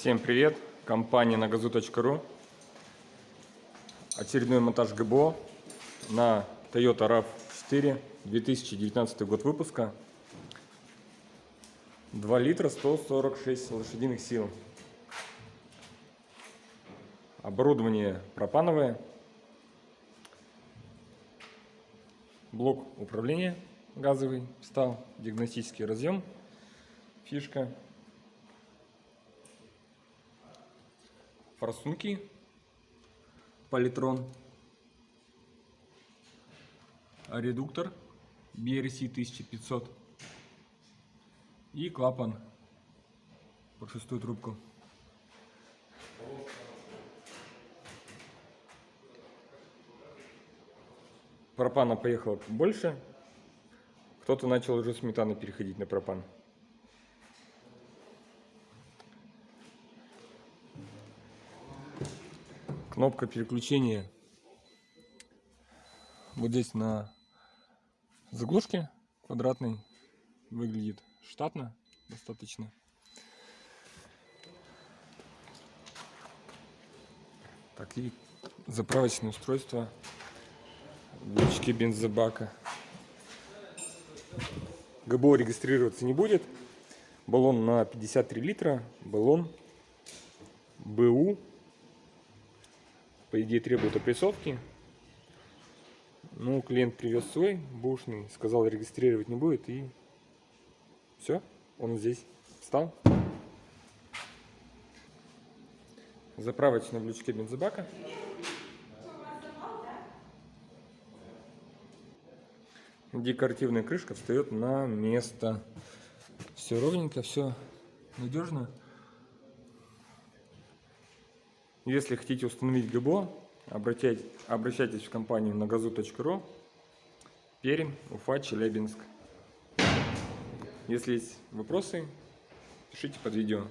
Всем привет! Компания на газу.ру Очередной монтаж ГБО на Toyota RAV4 2019 год выпуска. 2 литра 146 лошадиных сил. Оборудование пропановое. Блок управления газовый встал, диагностический разъем, фишка форсунки. Политрон, редуктор. BRC 1500 и клапан. Под шестую трубку. Пропана поехало больше, кто-то начал уже сметаны переходить на пропан. Кнопка переключения вот здесь на заглушке квадратной выглядит штатно достаточно. Так и заправочное устройство в бензобака. ГБО регистрироваться не будет. Баллон на 53 литра баллон БУ по идее требует опрессовки. Ну, клиент привез свой бушный, сказал регистрировать не будет и все, он здесь встал. Заправочная в лючке бензобака. Декоративная крышка встает на место. Все ровненько, все надежно. Если хотите установить ГБО, обращайтесь, в компанию на газу.ру, Пермь, Уфа, Челябинск. Если есть вопросы, пишите под видео.